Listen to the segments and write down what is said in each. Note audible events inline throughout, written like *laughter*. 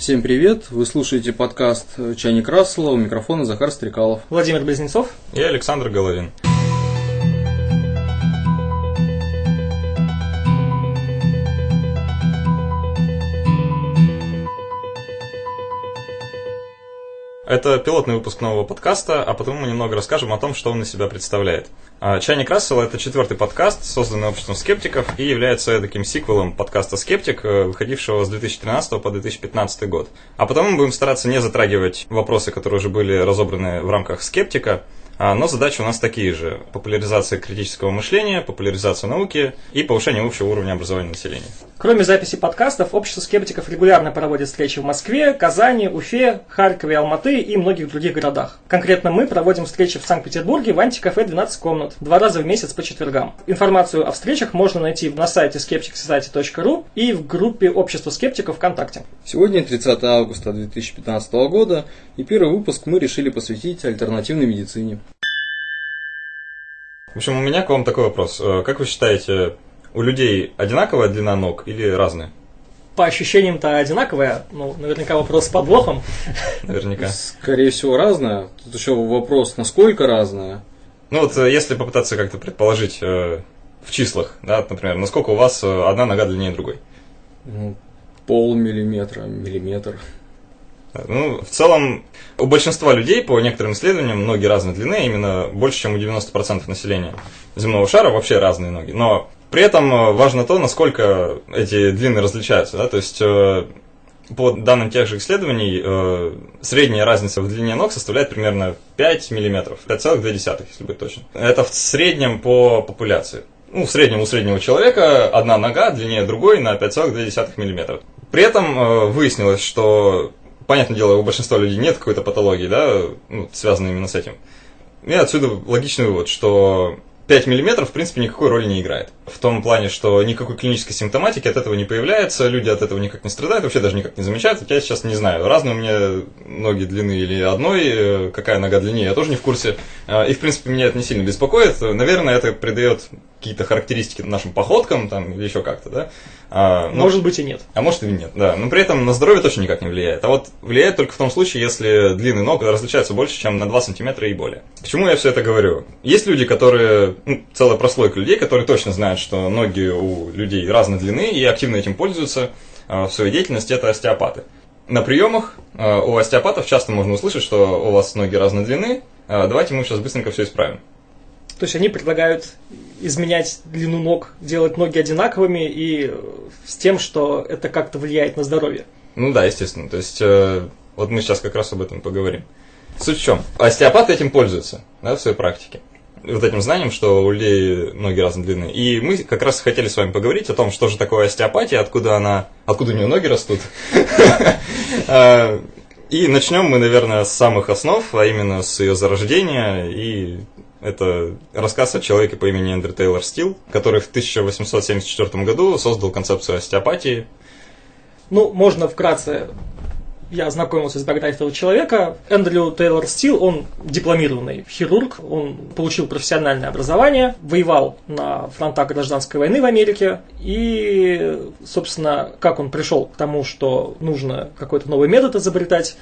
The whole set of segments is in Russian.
Всем привет! Вы слушаете подкаст «Чайник Рассела», у микрофона Захар Стрекалов. Владимир Близнецов. И Александр Головин. Это пилотный выпуск нового подкаста, а потому мы немного расскажем о том, что он из себя представляет. А, Чайник Рассел – это четвертый подкаст, созданный обществом скептиков и является таким сиквелом подкаста «Скептик», э, выходившего с 2013 по 2015 год. А потому мы будем стараться не затрагивать вопросы, которые уже были разобраны в рамках «Скептика», но задачи у нас такие же. Популяризация критического мышления, популяризация науки и повышение общего уровня образования населения. Кроме записи подкастов, общество скептиков регулярно проводит встречи в Москве, Казани, Уфе, Харькове, Алматы и многих других городах. Конкретно мы проводим встречи в Санкт-Петербурге в антикафе 12 комнат, два раза в месяц по четвергам. Информацию о встречах можно найти на сайте skepticsociety.ru и в группе Общество скептиков ВКонтакте. Сегодня 30 августа 2015 года, и первый выпуск мы решили посвятить альтернативной медицине. В общем, у меня к вам такой вопрос. Э, как вы считаете, у людей одинаковая длина ног или разная? По ощущениям-то одинаковая, ну, наверняка вопрос с подвохом. Наверняка. Скорее всего, разная. Тут еще вопрос, насколько разная. Ну вот, э, если попытаться как-то предположить э, в числах, да, например, насколько у вас одна нога длиннее другой? Ну, полмиллиметра, миллиметр. Ну, в целом, у большинства людей, по некоторым исследованиям, ноги разной длины, именно больше, чем у 90% населения земного шара, вообще разные ноги. Но при этом э, важно то, насколько эти длины различаются. Да? То есть, э, по данным тех же исследований, э, средняя разница в длине ног составляет примерно 5 мм, 5,2, если быть точно. Это в среднем по популяции. Ну, в среднем у среднего человека одна нога длиннее другой на 5,2 мм. При этом выяснилось, что понятное дело, у большинства людей нет какой-то патологии, да, ну, связанной именно с этим. И отсюда логичный вывод, что 5 мм в принципе никакой роли не играет. В том плане, что никакой клинической симптоматики от этого не появляется, люди от этого никак не страдают, вообще даже никак не замечают. Я сейчас не знаю, разные у меня ноги длины или одной, э, какая нога длиннее, я тоже не в курсе. А, и в принципе меня это не сильно беспокоит. Наверное, это придает какие-то характеристики нашим походкам там, или еще как-то, да. А, ну, может быть и нет. А может и нет, да. Но при этом на здоровье точно никак не влияет. А вот влияет только в том случае, если длины ног различаются больше, чем на 2 сантиметра и более. Почему я все это говорю? Есть люди, которые, ну, целая прослойка людей, которые точно знают, что ноги у людей разной длины и активно этим пользуются а, в своей деятельности, это остеопаты. На приемах а, у остеопатов часто можно услышать, что у вас ноги разной длины, давайте мы сейчас быстренько все исправим. То есть они предлагают изменять длину ног, делать ноги одинаковыми и с тем, что это как-то влияет на здоровье. Ну да, естественно. То есть э, вот мы сейчас как раз об этом поговорим. Суть в чем? Остеопаты этим пользуются да, в своей практике. Вот этим знанием, что у людей ноги разной длины. И мы как раз хотели с вами поговорить о том, что же такое остеопатия, откуда она, откуда у нее ноги растут. А, *laughs* и начнем мы, наверное, с самых основ, а именно с ее зарождения и это рассказ о человеке по имени Эндрю Тейлор Стил, который в 1874 году создал концепцию остеопатии. Ну, можно вкратце я ознакомился с биографией этого человека. Эндрю Тейлор Стил, он дипломированный хирург, он получил профессиональное образование, воевал на фронтах гражданской войны в Америке. И, собственно, как он пришел к тому, что нужно какой-то новый метод изобретать,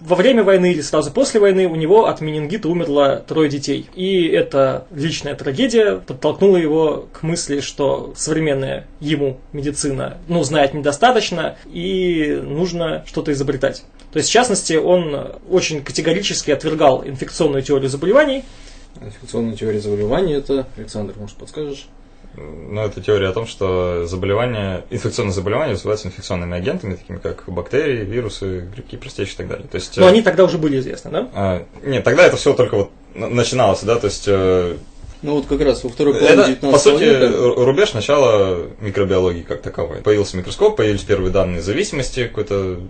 во время войны или сразу после войны у него от менингита умерло трое детей. И эта личная трагедия подтолкнула его к мысли, что современная ему медицина ну, знает недостаточно и нужно что-то изобретать. То есть, в частности, он очень категорически отвергал инфекционную теорию заболеваний. Инфекционная теория заболеваний это, Александр, может, подскажешь? Ну, это теория о том, что заболевания, инфекционные заболевания вызываются инфекционными агентами, такими как бактерии, вирусы, грибки простейшие и так далее. То есть, Но они тогда уже были известны, да? А, нет, тогда это все только вот начиналось, да, то есть... Э, ну вот как раз во второй половине 19 По сути, века... рубеж начала микробиологии как таковой. Появился микроскоп, появились первые данные зависимости, какой-то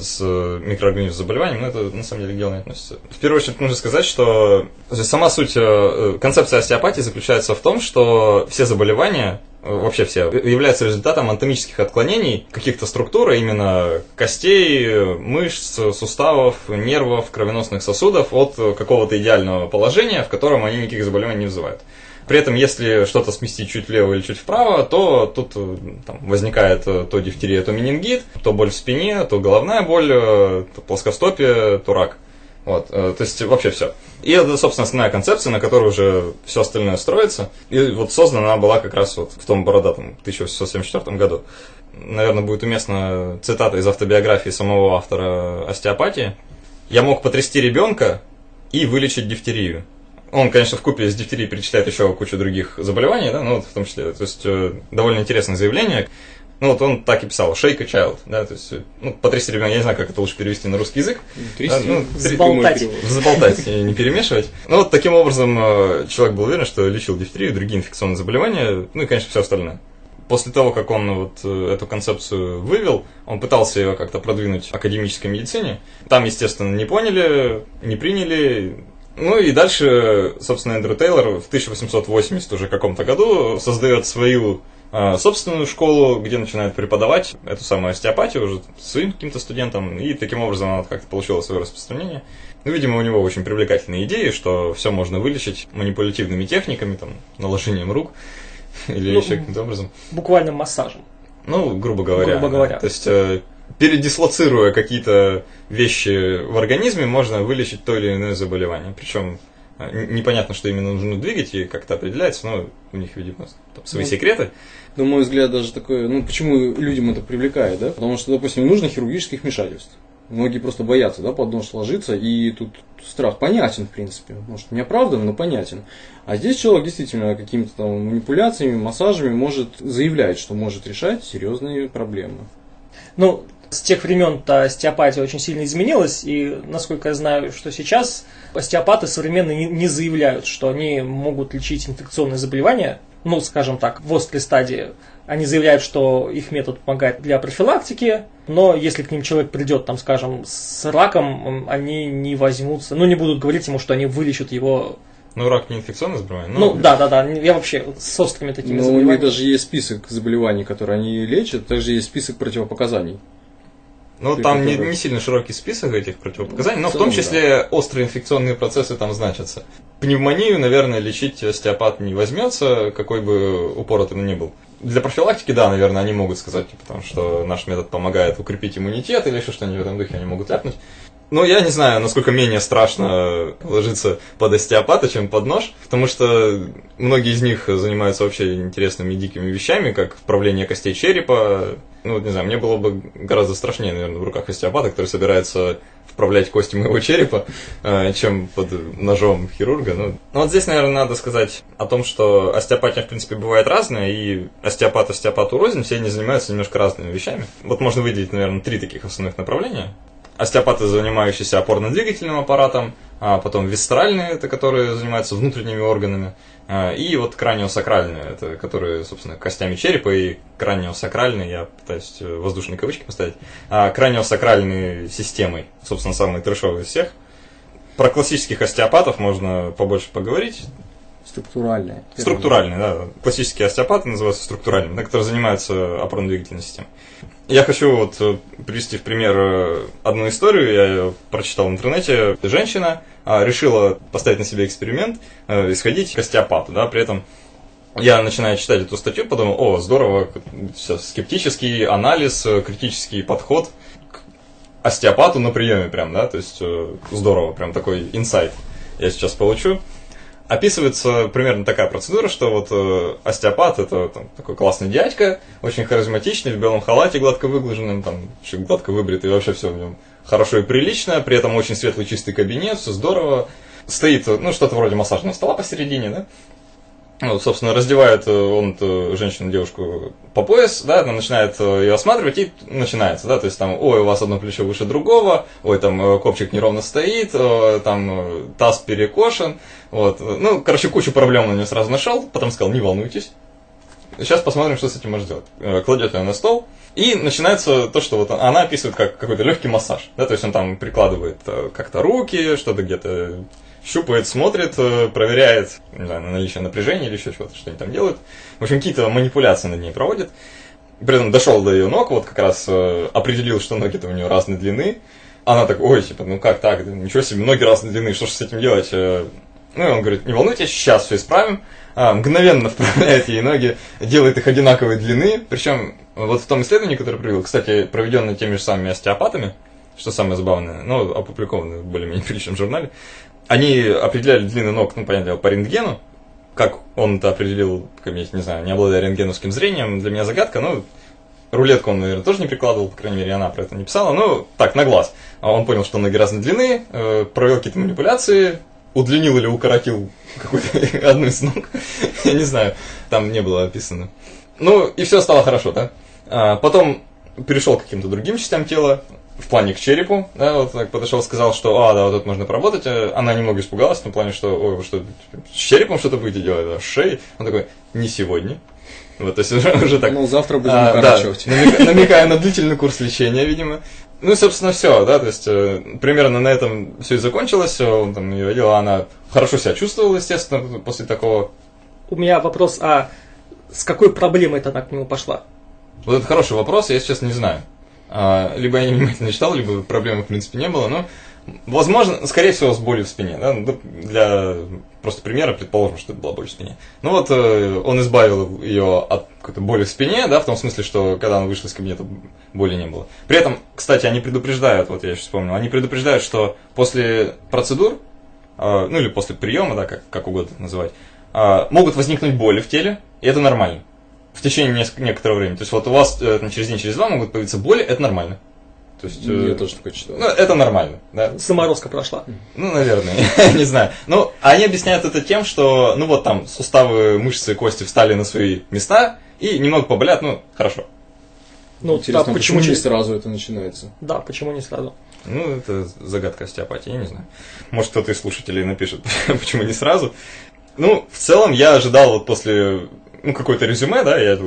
с микроорганизмом заболеванием, но это на самом деле к делу не относится. В первую очередь нужно сказать, что сама суть э, концепции остеопатии заключается в том, что все заболевания, э, вообще все, являются результатом анатомических отклонений каких-то структур, а именно костей, мышц, суставов, нервов, кровеносных сосудов от какого-то идеального положения, в котором они никаких заболеваний не вызывают. При этом, если что-то сместить чуть влево или чуть вправо, то тут э, там, возникает э, то дифтерия, то менингит, то боль в спине, то головная боль, э, то плоскостопие, то рак. Вот, то есть вообще все. И это, собственно, основная концепция, на которой уже все остальное строится. И вот создана она была как раз вот в том бородатом 1874 году. Наверное, будет уместна цитата из автобиографии самого автора остеопатии. «Я мог потрясти ребенка и вылечить дифтерию». Он, конечно, в купе с дифтерией перечисляет еще кучу других заболеваний, да, ну вот в том числе. То есть э, довольно интересное заявление. Ну вот он так и писал, shake a child, да, то есть, ну, потрясти ребенка, я не знаю, как это лучше перевести на русский язык. Трясти. ну, Заболтать. Заболтать, *laughs* не перемешивать. Ну вот таким образом э, человек был уверен, что лечил дифтерию, другие инфекционные заболевания, ну и, конечно, все остальное. После того, как он вот э, эту концепцию вывел, он пытался ее как-то продвинуть в академической медицине. Там, естественно, не поняли, не приняли, ну и дальше, собственно, Эндрю Тейлор в 1880 уже каком-то году создает свою э, собственную школу, где начинает преподавать эту самую остеопатию уже своим каким-то студентам, и таким образом она как-то получила свое распространение. Ну, видимо, у него очень привлекательные идеи, что все можно вылечить манипулятивными техниками, там, наложением рук *laughs* или Ну, еще каким-то образом. Буквальным массажем. Ну, грубо говоря. Грубо говоря. То есть, э, передислоцируя какие-то вещи в организме, можно вылечить то или иное заболевание. Причем н- непонятно, что именно нужно двигать и как-то определяется, но у них, видимо, там свои Ну, секреты. На мой взгляд, даже такое, ну почему людям это привлекает, да? Потому что, допустим, не нужно хирургических вмешательств. Многие просто боятся, да, под нож ложиться, и тут страх понятен, в принципе. Может, не оправдан, но понятен. А здесь человек действительно какими-то там манипуляциями, массажами может заявлять, что может решать серьезные проблемы. Ну, с тех времен-то остеопатия очень сильно изменилась, и, насколько я знаю, что сейчас остеопаты современные не, заявляют, что они могут лечить инфекционные заболевания, ну, скажем так, в острой стадии. Они заявляют, что их метод помогает для профилактики, но если к ним человек придет, там, скажем, с раком, они не возьмутся, ну, не будут говорить ему, что они вылечат его. Ну, рак не инфекционное заболевание. Ну, да, да, да, я вообще с острыми такими Но у них заболеваниями. даже есть список заболеваний, которые они лечат, также есть список противопоказаний. Ну, Ты там не, не сильно широкий список этих противопоказаний, но В в том целом, числе острые инфекционные процессы там значатся. Пневмонию, наверное, лечить остеопат не возьмется, какой бы упор это ни был. Для профилактики, да, наверное, они могут сказать, типа, там, что наш метод помогает укрепить иммунитет или еще что-нибудь в этом духе они могут ляпнуть. Но я не знаю, насколько менее страшно ложиться под остеопата, чем под нож, потому что многие из них занимаются вообще интересными и дикими вещами, как вправление костей черепа. Ну, не знаю, мне было бы гораздо страшнее, наверное, в руках остеопата, который собирается вправлять кости моего черепа, э, чем под ножом хирурга. Ну, ну, вот здесь, наверное, надо сказать о том, что остеопатия, в принципе, бывает разная, и остеопат остеопату рознь, все они занимаются немножко разными вещами. Вот можно выделить, наверное, три таких основных направления. Остеопаты, занимающиеся опорно-двигательным аппаратом, а потом висцеральные, это которые занимаются внутренними органами, и вот краниосакральные, это которые, собственно, костями черепа, и краниосакральные, я пытаюсь э, воздушные кавычки поставить, а краниосакральной системой, собственно, самый трешовый из всех. Про классических остеопатов можно побольше поговорить. Структуральные. Структуральные, да. Классические остеопаты называются структуральными, которые занимаются опорно-двигательной системой. Я хочу вот э, привести в пример э, одну историю, я ее прочитал в интернете. Женщина а, решила поставить на себе эксперимент, э, исходить к остеопату, да, при этом я начинаю читать эту статью, подумал, о, здорово, всё, скептический анализ, критический подход к остеопату на приеме прям, да, то есть э, здорово, прям такой инсайт я сейчас получу. Описывается примерно такая процедура, что вот э, остеопат это там, такой классный дядька, очень харизматичный, в белом халате гладко выглаженном, там гладко выбритый, вообще все в нем хорошо и прилично, при этом очень светлый чистый кабинет, все здорово. Стоит, ну, что-то вроде массажного стола посередине, да? Ну, собственно, раздевает э, он эту женщину, девушку по пояс, да, она начинает э, ее осматривать, и начинается, да, то есть там, ой, у вас одно плечо выше другого, ой, там э, копчик неровно стоит, там таз перекошен, вот, ну, короче, кучу проблем он у нее сразу нашел, потом сказал, не волнуйтесь, сейчас посмотрим, что с этим можно сделать. Кладет ее на стол, и начинается то, что вот она описывает как какой-то легкий массаж, да, то есть он там прикладывает э, как-то руки, что-то где-то щупает, смотрит, э, проверяет знаю, на наличие напряжения или еще чего-то, что они там делают. В общем, какие-то манипуляции над ней проводит. При этом дошел до ее ног, вот как раз э, определил, что ноги-то у нее разной длины. Она так, ой, типа, ну как так, ничего себе, ноги разной длины, что же с этим делать? Ну, и он говорит, не волнуйтесь, сейчас все исправим. А, мгновенно *laughs* вправляет ей ноги, делает их одинаковой длины. Причем вот в том исследовании, которое привел, кстати, проведенное теми же самыми остеопатами, что самое забавное, ну, опубликовано *laughs* в более-менее приличном журнале, они определяли длины ног, ну, понятно, по рентгену, как он это определил, как я не знаю, не обладая рентгеновским зрением, для меня загадка, но рулетку он, наверное, тоже не прикладывал, по крайней мере, она про это не писала, ну, так, на глаз. А Он понял, что ноги разной длины, э, провел какие-то манипуляции, удлинил или укоротил какую-то *laughs* одну из ног, *laughs* я не знаю, там не было описано. Ну, и все стало хорошо, да? А, потом перешел к каким-то другим частям тела, в плане к черепу, да, вот так подошел, сказал, что, а, да, вот тут можно поработать. Э, Она немного испугалась, в том плане, что, ой, вы что, с черепом что-то будете делать, да, с шеей? Он такой, не сегодня. Вот, то есть уже, уже так. Ну, завтра будем а, да, намека- *laughs* намекая на длительный курс лечения, видимо. Ну и, собственно, все, да, то есть э, примерно на этом все и закончилось. Он там ее водил, а она хорошо себя чувствовала, естественно, после такого. У меня вопрос, а с какой проблемой это она к нему пошла? Вот это хороший вопрос, я, честно, не знаю. А, либо я невнимательно читал, либо проблемы, в принципе, не было, но, возможно, скорее всего, с болью в спине. Да? Ну, Для просто примера предположим, что это была боль в спине. Ну вот, э, он избавил ее от какой-то боли в спине, да, в том смысле, что когда она вышла из кабинета, боли не было. При этом, кстати, они предупреждают, вот я сейчас вспомнил, они предупреждают, что после процедур, э, ну или после приема, да, как, как угодно называть, э, могут возникнуть боли в теле, и это нормально. В течение неск- некоторого времени. То есть вот у вас э, там, через день, через два могут появиться боли, это нормально. То есть, э, Я тоже такое читал. ну, это нормально, да. Заморозка прошла. Ну, наверное, *laughs* не знаю. Ну, они объясняют это тем, что, ну вот там, суставы, мышцы, кости встали на свои места и немного поболят, ну, хорошо. Ну, Интересно, да, почему, почему не сразу это начинается? Да, почему не сразу? Ну, это загадка остеопатии, я не знаю. Может, кто-то из слушателей напишет, *laughs* почему не сразу. Ну, в целом, я ожидал вот после ну, какое-то резюме, да, я,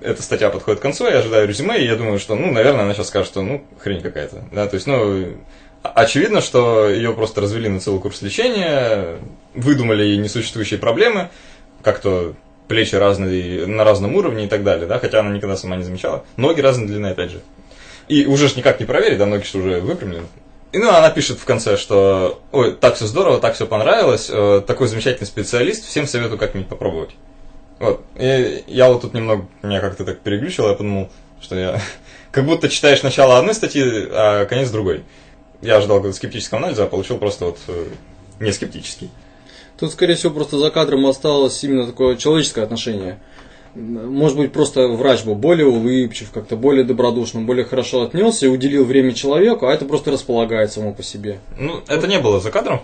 эта статья подходит к концу, я ожидаю резюме, и я думаю, что, ну, наверное, она сейчас скажет, что, ну, хрень какая-то, да, то есть, ну, очевидно, что ее просто развели на целый курс лечения, выдумали ей несуществующие проблемы, как-то плечи разные, на разном уровне и так далее, да, хотя она никогда сама не замечала, ноги разной длины, опять же. И уже ж никак не проверить, да, ноги что уже выпрямлены. И ну, она пишет в конце, что ой, так все здорово, так все понравилось, э, такой замечательный специалист, всем советую как-нибудь попробовать. Вот. И я вот тут немного, меня как-то так переключило, я подумал, что я *laughs* как будто читаешь начало одной статьи, а конец другой. Я ожидал скептического анализа, а получил просто вот э, не скептический. Тут, скорее всего, просто за кадром осталось именно такое человеческое отношение. Может быть, просто врач был более улыбчив, как-то более добродушно, более хорошо отнесся и уделил время человеку, а это просто располагает само по себе. Ну, это не было за кадром,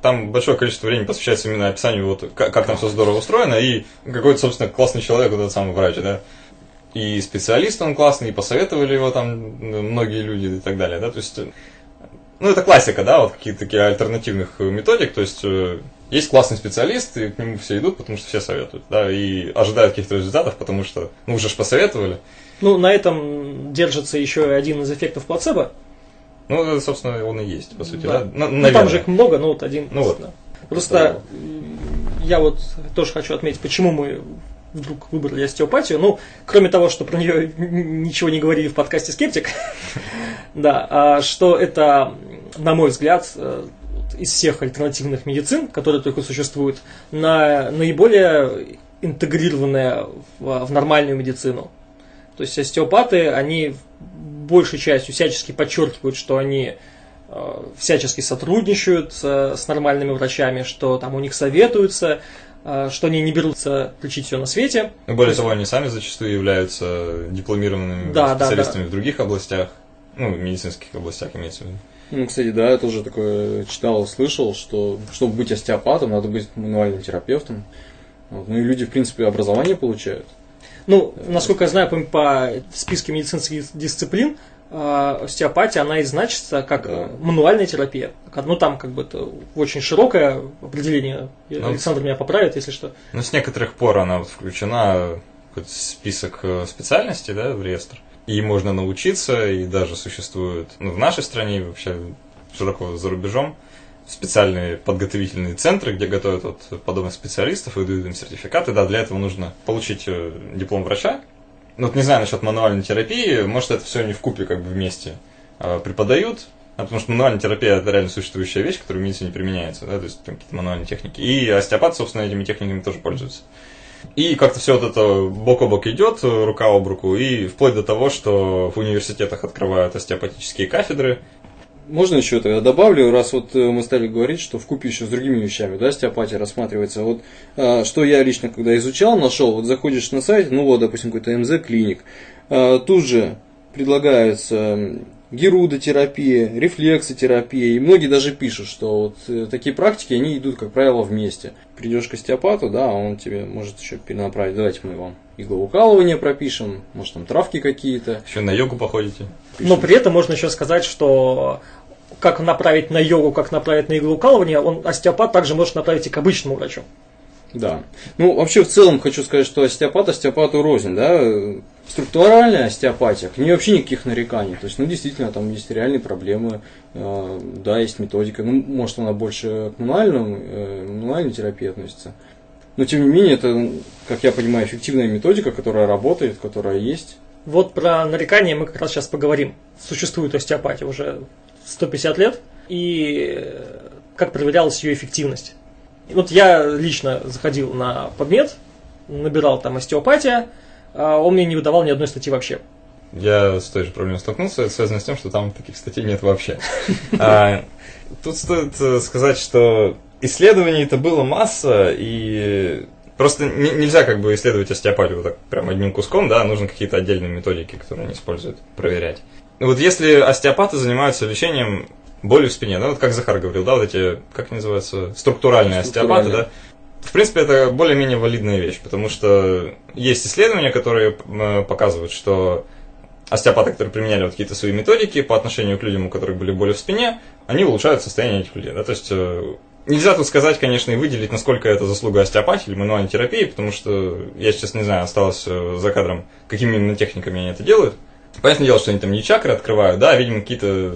там большое количество времени посвящается именно описанию, вот, как, как там все здорово устроено, и какой-то, собственно, классный человек, вот этот самый врач, да. И специалист он классный, и посоветовали его там многие люди и так далее, да, то есть, ну, это классика, да, вот какие-то такие альтернативных методик, то есть, э, есть классный специалист, и к нему все идут, потому что все советуют, да, и ожидают каких-то результатов, потому что, ну, уже ж посоветовали. Ну, на этом держится еще один из эффектов плацебо. Ну, собственно, он и есть, по сути, Да. да. На- Ну, там же их много, но вот один. Ну вот. да. Просто э, я вот тоже хочу отметить, почему мы вдруг выбрали остеопатию. Ну, кроме того, что про нее ничего не говорили в подкасте «Скептик», *laughs* да, а что это, на мой взгляд, э, из всех альтернативных медицин, которые только существуют, на наиболее интегрированная в, в нормальную медицину. То есть остеопаты, они большей частью всячески подчеркивают, что они э, всячески сотрудничают э, с нормальными врачами, что там у них советуются, э, что они не берутся лечить все на свете. Ну, более То есть- того, они сами зачастую являются дипломированными Да, да, специалистами в других областях, ну, в медицинских областях имеется в виду. Ну, кстати, да, я тоже такое читал, слышал, что чтобы быть остеопатом, надо быть мануальным терапевтом. Вот. Ну и люди, в принципе, образование получают. Ну, насколько я знаю, по, по списке медицинских дисциплин, э, остеопатия, она и значится как Да. мануальная терапия. Ну, там как бы это очень широкое определение. Ну, Александр меня поправит, если что. Но с некоторых пор она вот включена в список э, специальностей, да, в реестр. И можно научиться, и даже существуют, ну, в нашей стране и вообще широко за рубежом, специальные подготовительные центры, где готовят вот подобных специалистов и дают им сертификаты. Да, для этого нужно получить э, диплом врача. Ну, вот не знаю насчет мануальной терапии, может, это все не в купе как бы вместе э, преподают, А потому что мануальная терапия это реально существующая вещь, которая в медицине применяется, да, то есть там какие-то мануальные техники. И остеопат, собственно, этими техниками тоже пользуется. И как-то все вот это бок о бок идет, рука об руку, и вплоть до того, что в университетах открывают остеопатические кафедры. Можно еще тогда добавлю, раз вот э, мы стали говорить, что в купе еще с другими вещами, да, остеопатия рассматривается. Вот а, что я лично, когда изучал, нашел, вот заходишь на сайт, ну вот, допустим, какой-то МЗ клиник, а, тут же предлагаются герудотерапия, рефлексотерапия. И многие даже пишут, что вот э, такие практики, они идут, как правило, вместе. Придешь к остеопату, да, он тебе может еще перенаправить. Давайте мы вам иглоукалывание пропишем, может там травки какие-то. Еще на йогу походите. Но при этом можно еще сказать, что как направить на йогу, как направить на иглоукалывание, он остеопат также может направить и к обычному врачу. Да. Ну, вообще, в целом, хочу сказать, что остеопат остеопату рознь, да. Структуральная остеопатия, к ней вообще никаких нареканий. То есть, ну, действительно, там есть реальные проблемы, э, да, есть методика. Ну, может, она больше к мануальному, э, мануальной терапии относится. Но, тем не менее, это, как я понимаю, эффективная методика, которая работает, которая есть. Вот про нарекания мы как раз сейчас поговорим. Существует остеопатия уже 150 лет, и э, как проверялась ее эффективность. Вот я лично заходил на подмет, набирал там остеопатия, а он мне не выдавал ни одной статьи вообще. Я с той же проблемой столкнулся, это связано с тем, что там таких статей нет вообще. *laughs* А, тут стоит э, сказать, что исследований это было масса, и просто нельзя как бы исследовать остеопатию вот так прям одним куском, да, нужны какие-то отдельные методики, которые они используют, проверять. Вот если остеопаты занимаются лечением боли в спине, ну вот как Захар говорил, да, вот эти, как называются, структуральные остеопаты, да, в принципе, это более-менее валидная вещь, потому что есть исследования, которые э, показывают, что остеопаты, которые применяли вот какие-то свои методики по отношению к людям, у которых были боли в спине, они улучшают состояние этих людей. Да? То есть э, нельзя тут сказать, конечно, и выделить, насколько это заслуга остеопатии или мануальной терапии, потому что я сейчас не знаю, осталось э, за кадром, какими именно техниками они это делают. Понятное дело, что они там не чакры открывают, да, а, видимо, какие-то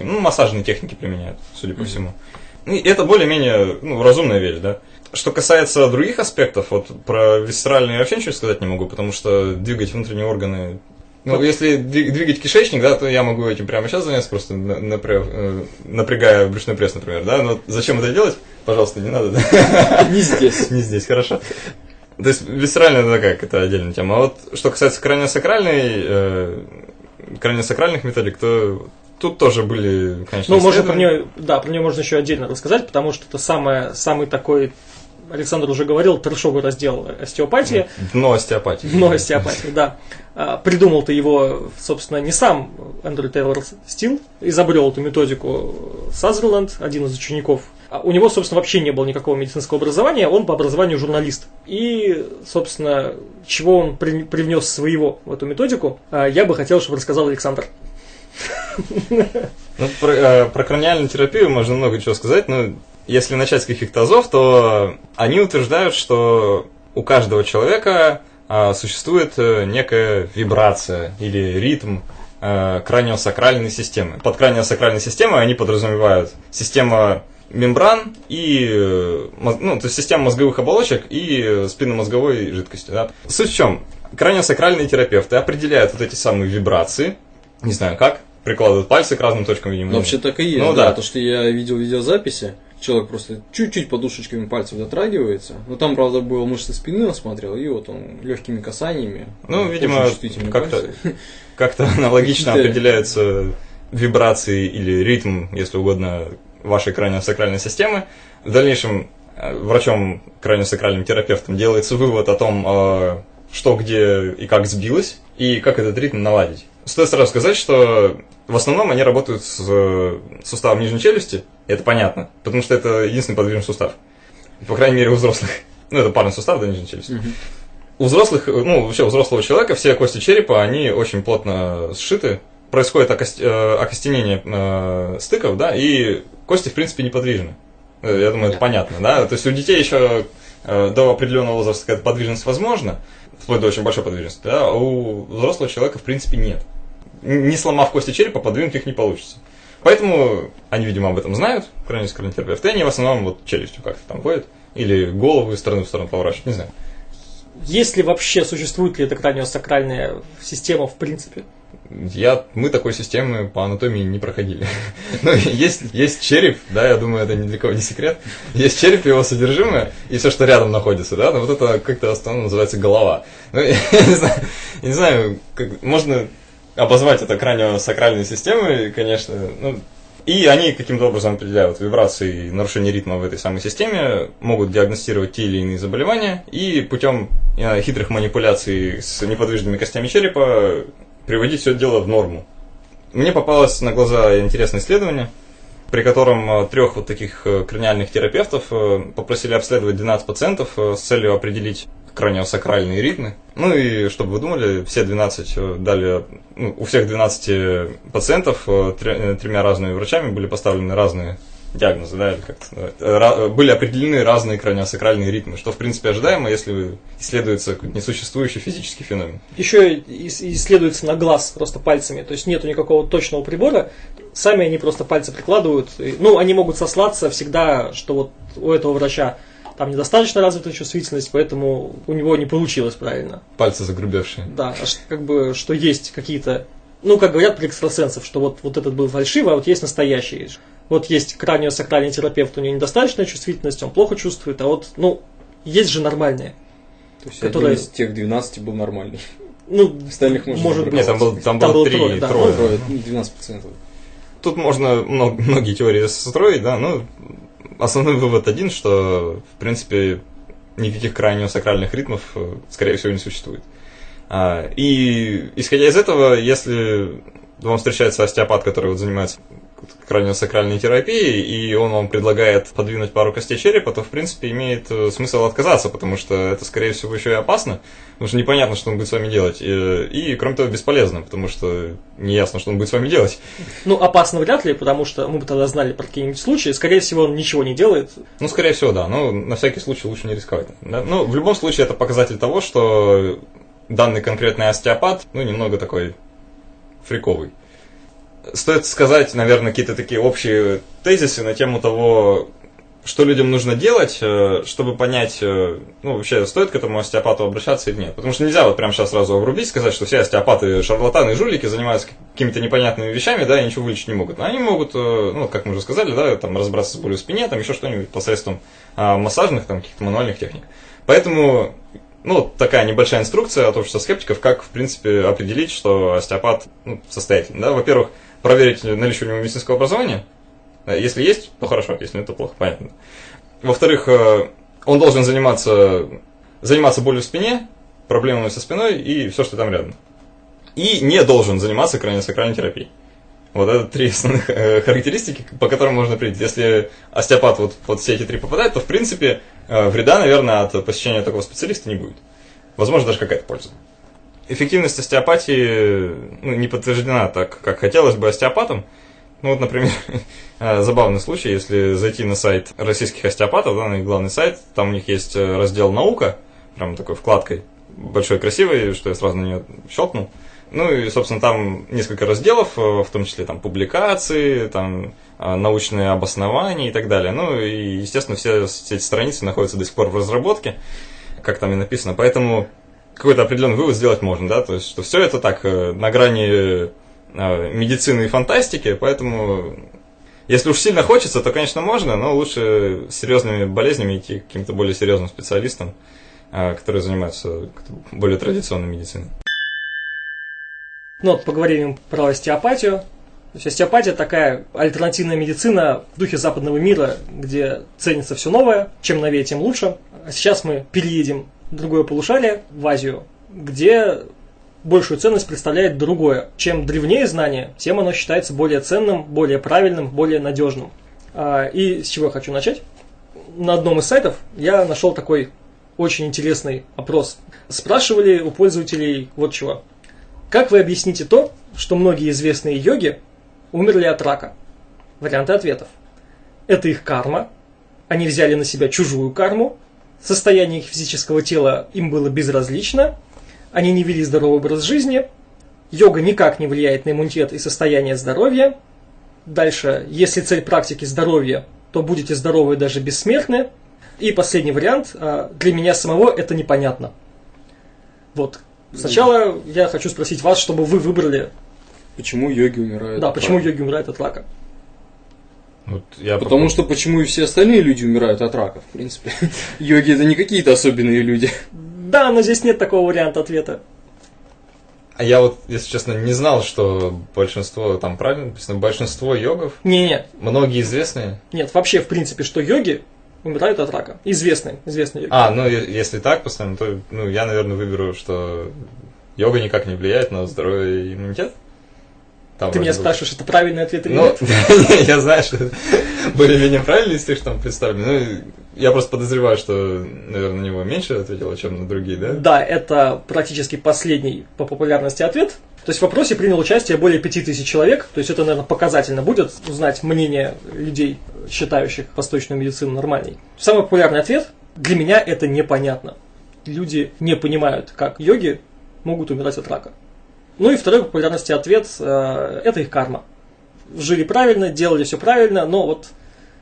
ну, массажные техники применяют, судя по всему. И это более-менее ну, разумная вещь, да. Что касается других аспектов, вот про висцеральные я вообще ничего сказать не могу, потому что двигать внутренние органы ну, если двигать кишечник, да, то я могу этим прямо сейчас заняться, просто э, напрягая брюшной пресс, например, да. Но зачем это делать? Пожалуйста, не надо, да? Не здесь. *laughs* Не здесь, хорошо. То есть висцеральная это как, это отдельная тема. А вот что касается крайне-сакральной, э, крайне-сакральных методик, то тут тоже были, конечно, Ну, можно про нее, да, про нее можно еще отдельно рассказать, потому что это самое, самый такой Александр уже говорил, трешовый раздел остеопатии. Дно остеопатии. Дно остеопатии, да. А, придумал-то его, собственно, не сам Эндрю Тейлор Стил, изобрел эту методику Сазерленд, один из учеников. А у него, собственно, вообще не было никакого медицинского образования, он по образованию журналист. И, собственно, чего он при, привнес своего в эту методику, а, я бы хотел, чтобы рассказал Александр. *laughs* Ну, про, э, про краниальную терапию можно много чего сказать, но если начать с каких-то азов, то они утверждают, что у каждого человека а, существует э, некая вибрация или ритм а, краниосакральной системы. Под краниосакральной системой они подразумевают система мембран и э, ну, то есть система мозговых оболочек и спинномозговой жидкости. Да. Суть в чем? Краниосакральные терапевты определяют вот эти самые вибрации, не знаю как, прикладывают пальцы к разным точкам, видимо. Ну, вообще так и есть, ну, да. да. То, что я видел видеозаписи, человек просто чуть-чуть подушечками пальцев дотрагивается. Но там, правда, было мышцы спины, он смотрел, и вот он легкими касаниями. Ну, видимо, как-то, как-то *laughs* аналогично определяются вибрации или ритм, если угодно, вашей краниосакральной системы. В дальнейшем э, врачом краниосакральным терапевтом делается вывод о том, э, что где и как сбилось, и как этот ритм наладить. Стоит сразу сказать, что в основном они работают с э, суставом нижней челюсти, это понятно, потому что это единственный подвижный сустав. По крайней мере, у взрослых. *laughs* Ну, это парный сустав, да, нижней челюсти. У взрослых, ну, вообще у взрослого человека все кости черепа, они очень плотно сшиты. Происходит э, окостенение э, стыков, да, и кости, в принципе, неподвижны. Э, я думаю, это понятно, да. То есть у детей еще до определенного возраста какая-то подвижность возможна, вплоть до очень большой подвижности, да, а у взрослого человека, в принципе, нет не сломав кости черепа, подвинуть их не получится. Поэтому они, видимо, об этом знают, крайне терапевты, они в основном вот челюстью как-то там ходят, или голову из стороны в сторону поворачивают, не знаю. Есть ли вообще, существует ли эта краниосакральная система в принципе? Я, мы такой системы по анатомии не проходили. *laughs* ну, есть, есть череп, да, я думаю, это ни для кого не секрет. Есть череп, его содержимое, и все, что рядом находится, да, но вот это как-то основном называется голова. Ну, *laughs* я не знаю, не знаю как, можно обозвать это краниосакральной системой, конечно, ну, и они каким-то образом определяют вибрации и нарушение ритма в этой самой системе, могут диагностировать те или иные заболевания, и путем э, хитрых манипуляций с неподвижными костями черепа приводить все дело в норму. Мне попалось на глаза интересное исследование, при котором э, трех вот таких э, краниальных терапевтов попросили обследовать 12 пациентов с целью определить краниосакральные ритмы. Ну и, чтобы вы думали, все 12 э, дали, ну, у всех 12 пациентов э, э, тремя разными врачами были поставлены разные диагнозы, да, или как были определены разные краниосакральные ритмы, что, в принципе, ожидаемо, если исследуется несуществующий физический феномен. Еще исследуется на глаз просто пальцами, то есть нету никакого точного прибора, сами они просто пальцы прикладывают, ну, они могут сослаться всегда, что вот у этого врача там недостаточно развита чувствительность, поэтому у него не получилось правильно. Пальцы загрубевшие. Да, а как бы, что есть какие-то, ну, как говорят про экстрасенсов, что вот, вот этот был фальшивый, а вот есть настоящий. Вот есть краниосакральный терапевт, у него недостаточная чувствительность, он плохо чувствует, а вот, ну, есть же нормальные. То есть который... один из тех 12 был нормальный. Ну, остальных можно может Нет, там, был, там, там было три, трое. Да, трое. трое. 12 пациентов. Тут можно много, многие теории строить, да, но основной вывод один, что, в принципе, никаких крайне сакральных ритмов, э, скорее всего, не существует. А, и исходя из этого, если вам встречается остеопат, который вот занимается краниосакральной терапии, и он вам предлагает подвинуть пару костей черепа, то, в принципе, имеет э, смысл отказаться, потому что это, скорее всего, еще и опасно, потому что непонятно, что он будет с вами делать. И, и кроме того, бесполезно, потому что не ясно, что он будет с вами делать. Ну, опасно вряд ли, потому что мы бы тогда знали про какие-нибудь случаи. Скорее всего, он ничего не делает. Ну, скорее всего, да. Но на всякий случай лучше не рисковать. Да? Ну, в любом случае, это показатель того, что данный конкретный остеопат, ну, немного такой фриковый стоит сказать, наверное, какие-то такие общие тезисы на тему того, что людям нужно делать, э, чтобы понять, э, ну, вообще, стоит к этому остеопату обращаться или нет. Потому что нельзя вот прям сейчас сразу обрубить, сказать, что все остеопаты шарлатаны жулики занимаются какими-то непонятными вещами, да, и ничего вылечить не могут. Но они могут, э, ну, как мы уже сказали, да, там, разбраться с болью в спине, там, еще что-нибудь посредством а, массажных, там, каких-то мануальных техник. Поэтому ну, такая небольшая инструкция от общества скептиков, как, в принципе, определить, что остеопат ну, состоятельный. Да? Во-первых, проверить наличие у него медицинского образования. Э, если есть, то хорошо, если нет, то плохо, понятно. Во-вторых, э, он должен заниматься, заниматься болью в спине, проблемами со спиной и все, что там рядом. И не должен заниматься краниосакральной терапией. Вот это три основных э, характеристики, по которым можно определить. Если остеопат вот под все эти три попадает, то в принципе вреда, наверное, от посещения такого специалиста не будет. Возможно, даже какая-то польза эффективность остеопатии ну, не подтверждена так, как хотелось бы остеопатам. Ну вот, например, э, *laughs* забавный случай, если зайти на сайт российских остеопатов, да, на их главный сайт, там у них есть э, раздел «Наука», прям такой вкладкой, большой, красивый, что я сразу на нее щелкнул. Ну и, собственно, там несколько разделов, э, в том числе там публикации, там научные обоснования и так далее. Ну и, естественно, все, все эти страницы находятся до сих пор в разработке, как там и написано. Поэтому какой-то определенный вывод сделать можно, да, то есть, что все это так э, на грани э, медицины и фантастики, поэтому если уж сильно хочется, то, конечно, можно, но лучше с серьезными болезнями идти к каким-то более серьезным специалистам, э, которые занимаются более традиционной медициной. Ну вот, поговорим про остеопатию. То есть остеопатия такая альтернативная медицина в духе западного мира, где ценится все новое, чем новее, тем лучше. А сейчас мы переедем другое полушарие, в Азию, где большую ценность представляет другое. Чем древнее знание, тем оно считается более ценным, более правильным, более надежным. А, и с чего я хочу начать? На одном из сайтов я нашел такой очень интересный опрос. Спрашивали у пользователей вот чего. Как вы объясните то, что многие известные йоги умерли от рака? Варианты ответов. Это их карма, они взяли на себя чужую карму, состояние их физического тела им было безразлично, они не вели здоровый образ жизни, йога никак не влияет на иммунитет и состояние здоровья. Дальше, если цель практики здоровье, то будете здоровы и даже бессмертны. И последний вариант, а, для меня самого это непонятно. Вот. Сначала я хочу спросить вас, чтобы вы выбрали, Почему йоги умирают? Да, почему рака? йоги умирают от рака? Вот я Потому что почему и все остальные люди умирают от рака, в принципе. *laughs* Йоги это не какие-то особенные люди. Да, но здесь нет такого варианта ответа. А я вот, если честно, не знал, что большинство, там правильно написано, большинство йогов, Не-не, многие известные. нет, вообще, в принципе, что йоги умирают от рака. Известные, известные йоги. А, ну если так поставим, то ну, я, наверное, выберу, что йога никак не влияет на здоровье и иммунитет. Там Ты меня бы- спрашиваешь, это правильный ответ или Ну, нет? *laughs* не, я знаю, что более-менее правильно, если их там представлено. Ну, я просто подозреваю, что, наверное, на него меньше ответило, чем на другие, да? Да, это практически последний по популярности ответ. То есть в вопросе принял участие более 5000 человек, то есть это, наверное, показательно будет узнать мнение людей, считающих восточную медицину нормальной. Самый популярный ответ для меня это непонятно. Люди не понимают, как йоги могут умирать от рака. Ну и второй популярности ответ э, это их карма. Жили правильно, делали все правильно, но вот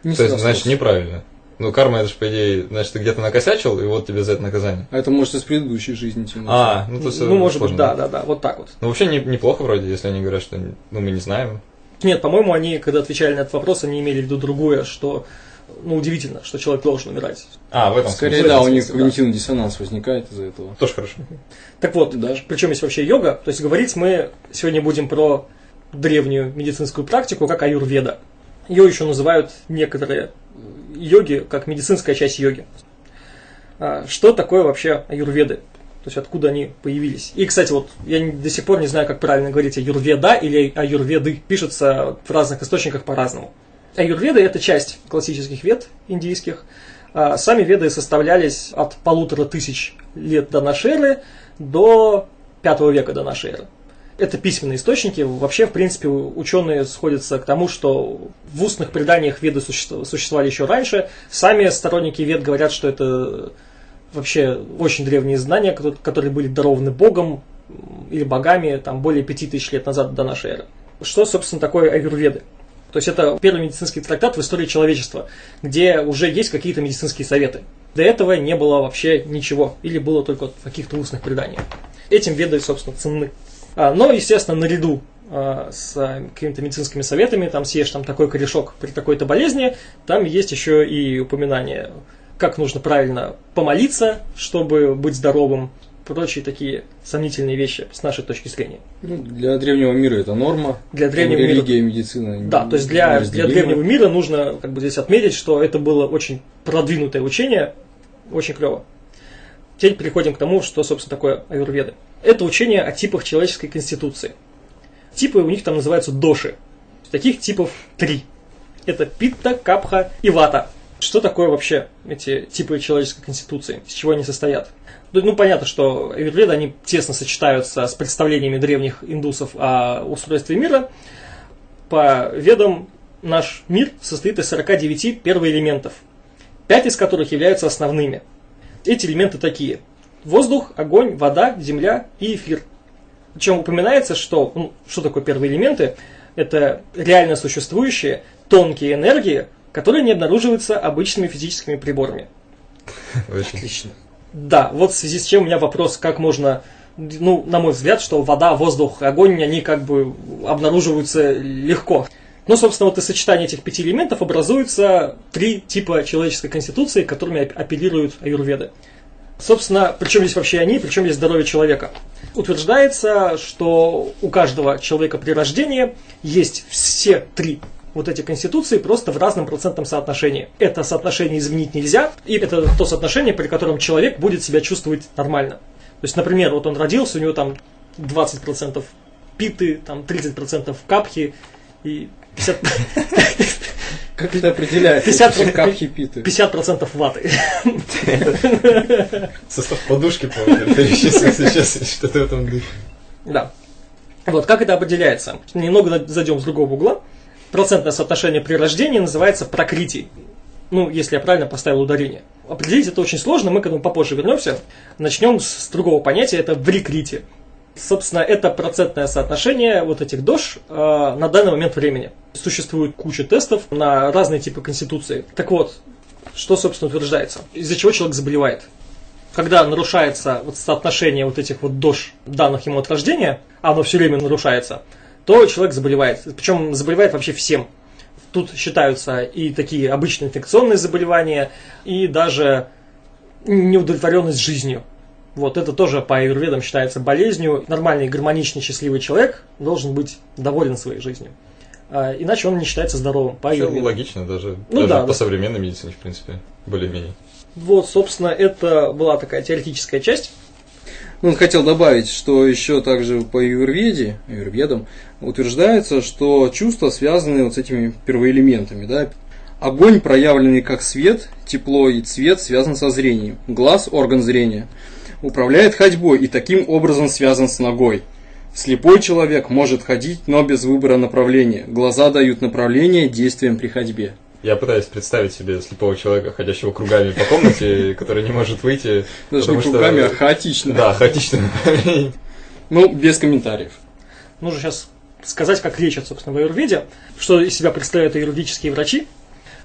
Не То есть, значит, неправильно. Ну, карма, это же, по идее, значит, ты где-то накосячил, и вот тебе за это наказание. А это может из предыдущей жизни тянуться. А, ну, то есть, ну, может быть, да, да, да, вот так вот. Ну, вообще не- неплохо вроде, если они говорят, что ну, мы не знаем. Нет, по-моему, они, когда отвечали на этот вопрос, они имели в виду другое, что ну, удивительно, что человек должен умирать. А, в этом Скорее, смысле. да, у них смысле, да. когнитивный диссонанс возникает из-за этого. Тоже хорошо. Так вот, Да. причем есть вообще йога, то есть говорить мы сегодня будем про древнюю медицинскую практику, как аюрведа. Ее еще называют некоторые йоги, как медицинская часть йоги. А, Что такое вообще аюрведы? То есть откуда они появились. И, кстати, вот я до сих пор не знаю, как правильно говорить аюрведа или аюрведы. Пишется в разных источниках по-разному. Аюрведы – это часть классических вед индийских. А Сами веды составлялись от полутора тысяч лет до нашей эры до пятого века до нашей эры. Это письменные источники. Вообще, в принципе, ученые сходятся к тому, что в устных преданиях веды суще- существовали еще раньше. Сами сторонники вед говорят, что это вообще очень древние знания, которые- были дарованы Богом или богами там, более пяти тысяч лет назад до нашей эры. Что, собственно, такое аюрведы? То есть это первый медицинский трактат в истории человечества, где уже есть какие-то медицинские советы. До этого не было вообще ничего, или было только в каких-то устных преданиях. Этим веды, собственно, ценны. А, Но, естественно, наряду а, с какими-то медицинскими советами, там съешь там такой корешок при такой-то болезни, там есть еще и упоминание, как нужно правильно помолиться, чтобы быть здоровым, прочие такие сомнительные вещи с нашей точки зрения. Ну, для древнего мира это норма. Для древнего мира- религия и медицина. Да, то есть для, для древнего мира нужно как бы здесь отметить, что это было очень продвинутое учение, очень клево. Теперь переходим к тому, что, собственно, такое аюрведы. Это учение о типах человеческой конституции. Типы у них там называются доши. Таких типов три. Это питта, капха и вата. Что такое вообще эти типы человеческой конституции? Из чего они состоят? Ну, ну, понятно, что аюрведы, они тесно сочетаются с представлениями древних индусов о устройстве мира. По ведам наш мир состоит из 49 первоэлементов, пять из которых являются основными. Эти элементы такие. Воздух, огонь, вода, земля и эфир. Причем упоминается, что, ну, что такое первые элементы? Это реально существующие тонкие энергии, которые не обнаруживаются обычными физическими приборами. Очень. Отлично. Да, вот в связи с чем у меня вопрос, как можно, ну, на мой взгляд, что вода, воздух, огонь, они как бы обнаруживаются легко. Ну, собственно, вот из сочетания этих пяти элементов образуются три типа человеческой конституции, которыми ап- апеллируют аюрведы. Собственно, причем здесь вообще они, причем здесь здоровье человека. Утверждается, что у каждого человека при рождении есть все три вот эти конституции просто в разном процентном соотношении. Это соотношение изменить нельзя, и это то соотношение, при котором человек будет себя чувствовать нормально. То есть, например, вот он родился, у него там 20% питы, там 30% капхи и 50, *laughs* Как это определяет? 50 капхи питы. 50% ваты. Состав подушки по- перечислился сейчас, что-то в этом духе. Да. Вот, как это определяется? Немного зайдем с другого угла. Процентное соотношение при рождении называется прокритий. Ну, если я правильно поставил ударение. Определить это очень сложно, мы к этому попозже вернемся. Начнем с, другого понятия, это врикрити. Собственно, это процентное соотношение вот этих дож э, на данный момент времени. Существует куча тестов на разные типы конституции. Так вот, что, собственно, утверждается? Из-за чего человек заболевает? когда нарушается вот соотношение вот этих вот дож данных ему от рождения, оно все время нарушается, то человек заболевает. Причем заболевает вообще всем. Тут считаются и такие обычные инфекционные заболевания, и даже неудовлетворенность жизнью. Вот это тоже по аюрведам считается болезнью. Нормальный, гармоничный, счастливый человек должен быть доволен своей жизнью. А, иначе он не считается здоровым по Все аюрведам. логично, даже, Ну даже да, по да. современной медицине, в принципе, более-менее. Вот, собственно, это была такая теоретическая часть. Ну, хотел добавить, что еще также по аюрведе, аюрведам, утверждается, что чувства связаны вот с этими первоэлементами. Да? Огонь, проявленный как свет, тепло и цвет, связан со зрением. Глаз – орган зрения. Управляет ходьбой и таким образом связан с ногой. Слепой человек может ходить, но без выбора направления. Глаза дают направление действиям при ходьбе. Я пытаюсь представить себе слепого человека, ходящего кругами по комнате, *laughs* который не может выйти. Даже не что- кругами, а хаотично. Да, хаотично. Ну, без комментариев. Нужно сейчас сказать, как лечат, собственно, в аюрведе, что из себя представляют аюрведические врачи.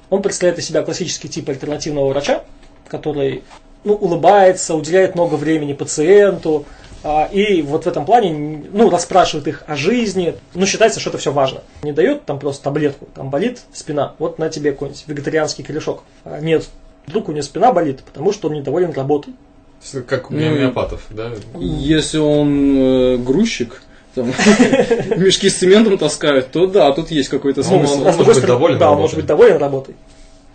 Он представляет из себя классический тип альтернативного врача, который ну, улыбается, уделяет много времени пациенту, а, и вот в этом плане, ну, расспрашивает их о жизни, ну, считается, что это все важно. Не дает там просто таблетку, там болит спина, вот на тебе какой-нибудь вегетарианский корешок. А нет, вдруг у него спина болит, потому что он недоволен работой. Как у Ну, гомеопатов, да? Если он э, грузчик, там, *laughs* мешки с цементом таскают, то да, тут есть какой-то Ну, смысл. он- А с может быть стороны, доволен Да, он работой. может быть доволен работой.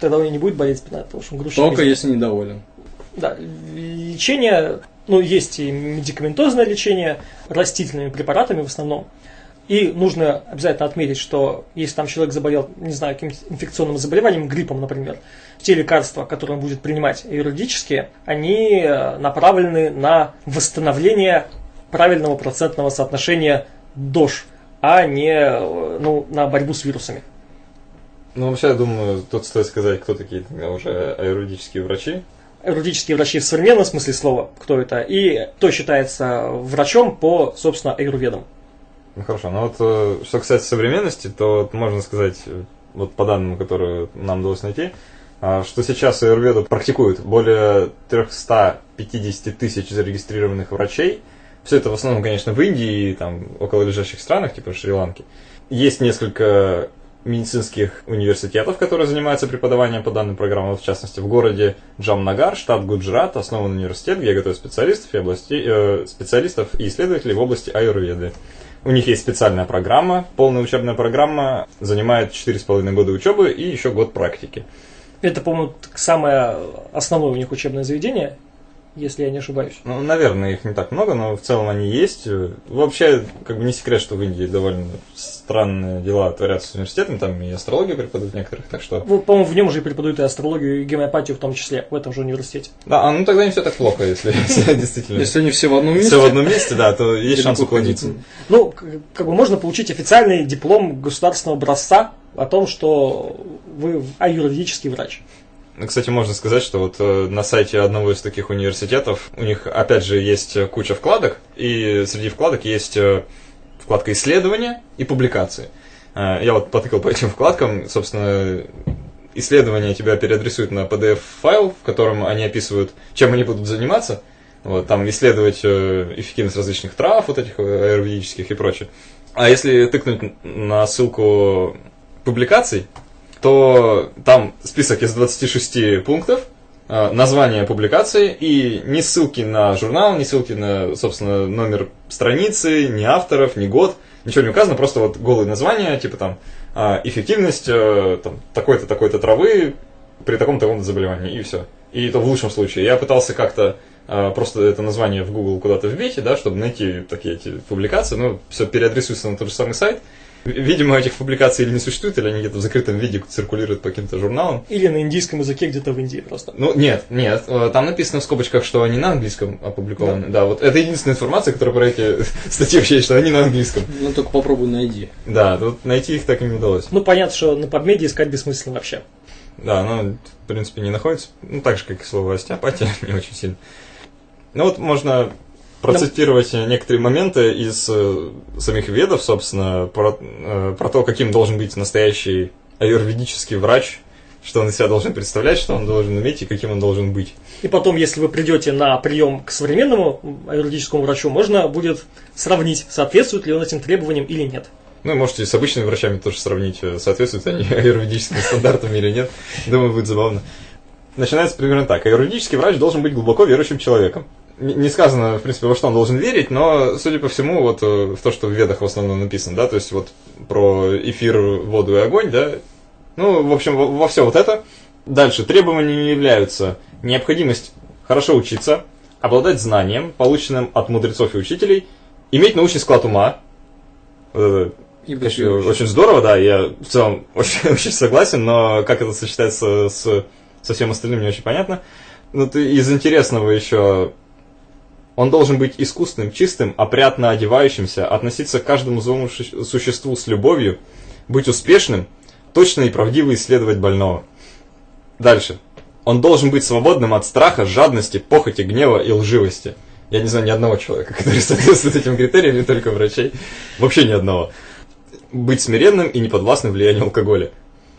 Тогда у него не будет болеть спина, потому что он грузчик. Только без- если недоволен. Да, лечение, ну, есть и медикаментозное лечение растительными препаратами в основном. И нужно обязательно отметить, что если там человек заболел, не знаю, каким-то инфекционным заболеванием, гриппом, например, те лекарства, которые он будет принимать юридические, они э, направлены на восстановление правильного процентного соотношения ДОЖ, а не э, ну, на борьбу с вирусами. Ну, вообще, я думаю, тут стоит сказать, кто такие тогда уже аюрведические врачи. юридические врачи в современном смысле слова, кто это, и кто считается врачом по, собственно, аюрведам. Ну, хорошо. Ну, вот, э, что касается современности, то вот можно сказать, э, вот по данным, которые нам удалось найти, а, что сейчас аюрведу практикуют более 350 тысяч зарегистрированных врачей. Все это в основном, конечно, в Индии и там около лежащих странах, типа Шри-Ланки. Есть несколько медицинских университетов, которые занимаются преподаванием по данным программам, в частности, в городе Джамнагар, штат Гуджрат, основан университет, где готовят специалистов и, области, э, специалистов и исследователей в области аюрведы. У них есть специальная программа, полная учебная программа, занимает 4,5 года учебы и еще год практики. Это, по-моему, самое основное у них учебное заведение, если я не ошибаюсь. Ну, наверное, их не так много, но в целом они есть. Вообще, как бы не секрет, что в Индии довольно странные дела творятся с университетом, там и астрологию преподают некоторых, так что... Вот, по-моему, в нем же и преподают и астрологию, и гомеопатию в том числе, в этом же университете. Да, а, ну тогда не все так плохо, если, *laughs* действительно Если они все в одном месте. все в одном месте, да, то есть шанс уклониться. Ну, как бы можно получить официальный диплом государственного образца о том, что вы аюрведический врач. Кстати, можно сказать, что вот э, на сайте одного из таких университетов у них, опять же, есть э, куча вкладок, и среди вкладок есть э, вкладка исследования и публикации. Я вот потыкал по этим вкладкам, собственно, исследования тебя переадресуют на PDF-файл, в котором они описывают, чем они будут заниматься. Вот, там исследовать эффективность различных трав, вот этих аюрведических и прочее. А если тыкнуть на ссылку публикаций, то там список из 26 пунктов, э, название публикации и ни ссылки на журнал, ни ссылки на, собственно, номер страницы, ни авторов, ни год, ничего не указано, просто вот голые названия, типа там э, эффективность э, там, такой-то, такой-то травы при таком-то таком-то заболевании, и все. И это в лучшем случае. Я пытался как-то просто это название в Google куда-то вбить, да, чтобы найти такие эти публикации, но все переадресуется на тот же самый сайт. Видимо, этих публикаций или не существует, или они где-то в закрытом виде циркулируют по каким-то журналам. Или на индийском языке где-то в Индии просто. Ну, нет, нет, э, там написано в скобочках, что они на английском опубликованы. Да, вот это единственная информация, которая про эти *laughs* статьи вообще есть, что они на английском. Ну, только попробуй найди. Да, тут найти их так и не удалось. Ну, понятно, что на подмеде искать бессмысленно вообще. Да, оно, в принципе, не находится. Ну, так же, как и слово остеопатия, *laughs* не очень сильно. Ну, вот можно процитировать некоторые моменты из э, самих ведов, собственно, про, э, про то, каким должен быть настоящий аюрведический врач, что он из себя должен представлять, что он должен уметь и каким он должен быть. И потом, если вы придете на прием к современному аюрведическому врачу, можно будет сравнить, соответствует ли он этим требованиям или нет. Ну, можете с обычными врачами тоже сравнить, э, соответствуют они *laughs* аюрведическим стандартам или нет. Думаю, будет забавно. Начинается примерно так. Аюрведический врач должен быть глубоко верующим человеком. Не сказано, в принципе, во что он должен верить, но, судя по всему, вот э, в то, что в ведах в основном написано, да, то есть вот про эфир, воду и огонь, да, ну, в общем, во, во все вот это. Дальше. Требованиями являются необходимость хорошо учиться, обладать знанием, полученным от мудрецов и учителей, иметь научный склад ума. Вот это, И конечно, очень здорово, да, я в целом *laughs* очень, очень согласен, но как это сочетается с, со всем остальным, не очень понятно. Ну, ты из интересного еще он должен быть искусственным, чистым, опрятно одевающимся, относиться к каждому су- существу с любовью, быть успешным, точно и правдиво исследовать больного. Дальше. Он должен быть свободным от страха, жадности, похоти, гнева и лживости. Я не знаю ни одного человека, который *laughs* соответствует этим критериям, не только врачей. Вообще ни одного. Быть смиренным и неподвластным влиянию алкоголя.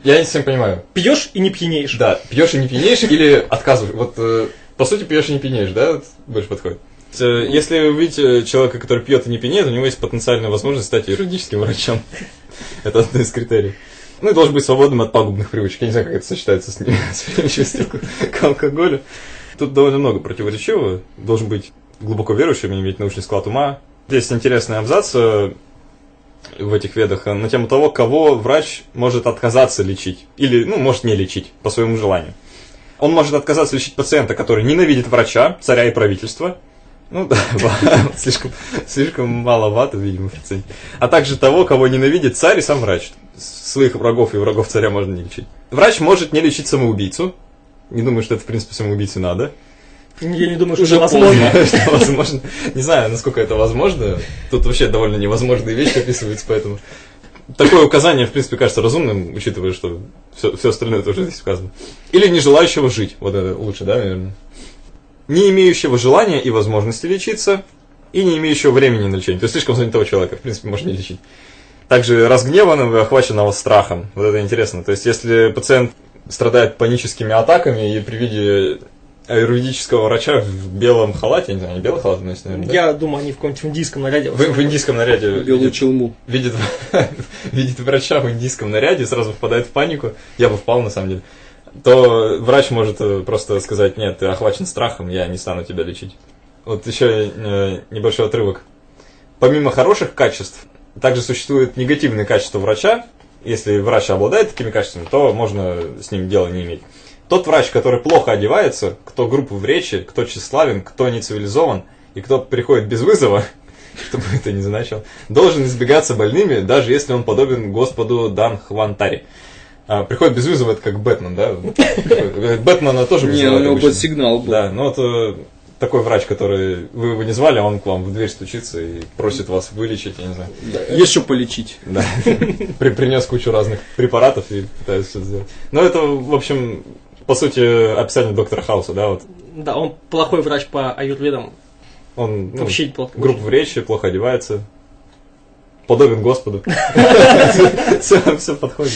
Я не совсем понимаю. Пьешь и не пьянеешь. Да, пьешь и не пьянеешь или отказываешь. Вот, э, по сути, пьешь и не пьянеешь, да? Больше подходит. Э, Если вы видите человека, который пьет и не пьянеет, у него есть потенциальная возможность стать юридическим врачом. *laughs* Это один из критериев. Ну и должен быть свободным от пагубных привычек. Я не знаю, как это сочетается с, *laughs* с приверженностью к, алкоголю. Тут довольно много противоречивого. Должен быть глубоко верующим иметь научный склад ума. Здесь интересный абзац э, в этих ведах э, на тему того, кого врач может отказаться лечить. Или, ну, может не лечить по своему желанию. Он может отказаться лечить пациента, который ненавидит врача, царя и правительства. Ну да, *laughs* слишком, слишком мало ваты, видимо, в проценте. А также того, кого ненавидит царь и сам врач. Своих врагов и врагов царя можно не лечить. Врач может не лечить самоубийцу. Не думаю, что это, в принципе, самоубийце надо. Я не думаю, что Уже это возможно. *laughs* Что возможно. Не знаю, насколько это возможно. Тут вообще довольно невозможные вещи описываются, поэтому... Такое указание, в принципе, кажется разумным, учитывая, что все, все остальное тоже здесь сказано. Или не желающего жить. Вот это лучше, да, наверное? Не имеющего желания и возможности лечиться, и не имеющего времени на лечение. То есть слишком занятого человека, в принципе, можно не лечить. Также разгневанного и охваченного страхом. Вот это интересно. То есть, если пациент страдает паническими атаками и при виде аюрведического врача в белом халате, я не знаю, белый халат носит, наверное, да? Я думаю, они в каком-нибудь индийском наряде. В, в индийском наряде Белую видит, челму. видит, *laughs* видит врача в индийском наряде, сразу впадает в панику. Я бы впал, на самом деле. То врач может э, просто сказать, нет, ты охвачен страхом, я не стану тебя лечить. Вот еще э, небольшой отрывок. Помимо хороших качеств, также существуют негативные качества врача. Если врач обладает такими качествами, то можно с ним дело не иметь. Тот врач, который плохо одевается, кто группу в речи, кто тщеславен, кто не цивилизован и кто приходит без вызова, *laughs* чтобы это не значило, должен избегаться больными, даже если он подобен господу Дан Хвантари. А, приходит без вызова, это как Бэтмен, да? Бэтмена тоже Не, у него подсигнал был. Да, ну вот э, такой врач, который вы его не звали, а он к вам в дверь стучится и просит вас вылечить, я не знаю. Да, Есть что полечить. Да. При, принес кучу разных препаратов и пытается все сделать. Но это, в общем, по сути, описание доктора Хауса, да, вот. Да, он плохой врач по аюрведам. Он ну, Вообще плохо. группа в речи, плохо одевается, подобен Господу. *laughs* Все подходит.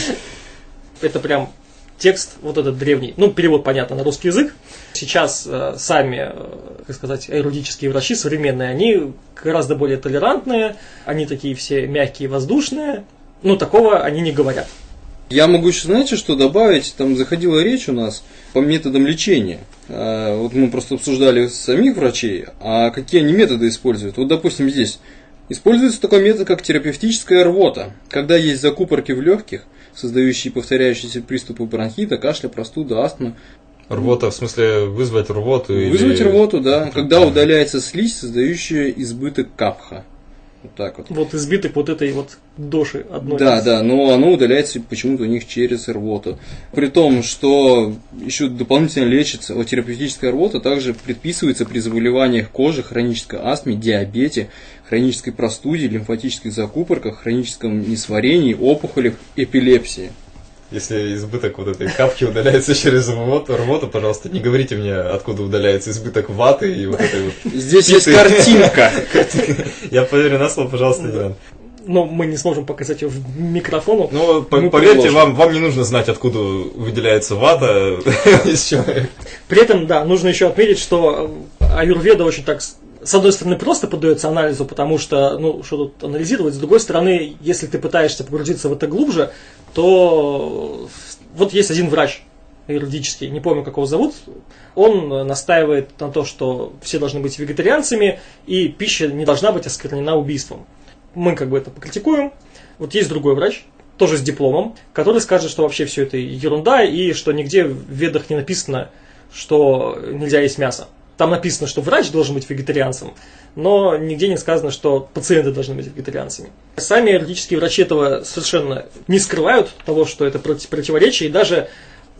Это прям текст вот этот древний, ну, перевод, понятно, на русский язык. Сейчас э, сами, э, как сказать, аэродические врачи современные, они гораздо более толерантные, они такие все мягкие, воздушные, ну, такого они не говорят. Я могу еще, знаете, что добавить? Там заходила речь у нас по методам лечения. А, Вот мы просто обсуждали самих врачей, а какие они методы используют. Вот, допустим, здесь используется такой метод, как терапевтическая рвота, когда есть закупорки в легких, создающие повторяющиеся приступы бронхита, кашля, простуды, астмы. Рвота, в смысле, вызвать рвоту или... Вызвать рвоту, да, когда удаляется слизь, создающая избыток капха. Вот так вот. Вот избиток вот этой вот доши одной. Да, из- да, но оно удаляется почему-то у них через рвоту. При том, что еще дополнительно лечится, вот терапевтическая рвота также предписывается при заболеваниях кожи, хронической астме, диабете, хронической простуде, лимфатических закупорках, хроническом несварении, опухолях, эпилепсии. Если избыток вот этой капки удаляется через рвоту, рвоту, пожалуйста, не говорите мне, откуда удаляется избыток ваты и вот этой вот... Здесь есть картинка. Я поверю на слово, пожалуйста, не надо. Но мы не сможем показать ее в микрофону. Ну, по- поверьте, приложим. вам, вам не нужно знать, откуда выделяется вата из человека. При этом, да, нужно еще отметить, что э, аюрведа очень так с- одной стороны, просто поддается анализу, потому что, ну, что тут анализировать, с другой стороны, если ты пытаешься погрузиться в это глубже, то вот есть один врач юридический, не помню, как его зовут, он настаивает на то, что все должны быть вегетарианцами, и пища не должна быть осквернена убийством. Мы как бы это покритикуем. Вот есть другой врач, тоже с дипломом, который скажет, что вообще все это ерунда, и что нигде в ведах не написано, что нельзя есть мясо. Там написано, что врач должен быть вегетарианцем, но нигде не сказано, что пациенты должны быть вегетарианцами. Сами юридические врачи этого совершенно не скрывают того, что это противоречие, и даже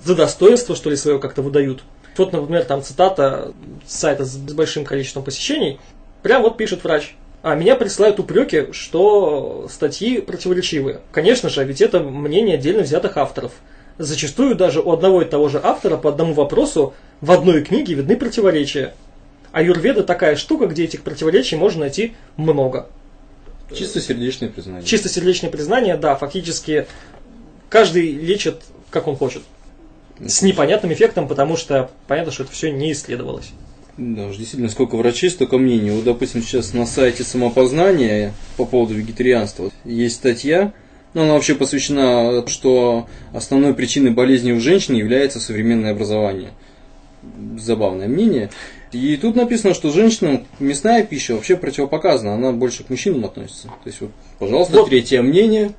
за достоинство, что ли, свое как-то выдают. Вот, например, там цитата сайта с большим количеством посещений. Прям вот пишет врач. А меня присылают упреки, что статьи противоречивые. Конечно же, ведь это мнение отдельно взятых авторов. Зачастую даже у одного и того же автора по одному вопросу в одной книге видны противоречия. А юрведа такая штука, где этих противоречий можно найти много. Чисто сердечное признание. Чисто сердечное признание, да, фактически каждый лечит, как он хочет. С непонятным эффектом, потому что понятно, что это все не исследовалось. Да, уж действительно, сколько врачей, столько мнений. Вот, допустим, сейчас на сайте самопознания по поводу вегетарианства есть статья, но она вообще посвящена, что основной причиной болезни у женщин является современное образование. Забавное мнение. И тут написано, что женщинам мясная пища вообще противопоказана, она больше к мужчинам относится. То есть, вот, пожалуйста, вот. третье мнение.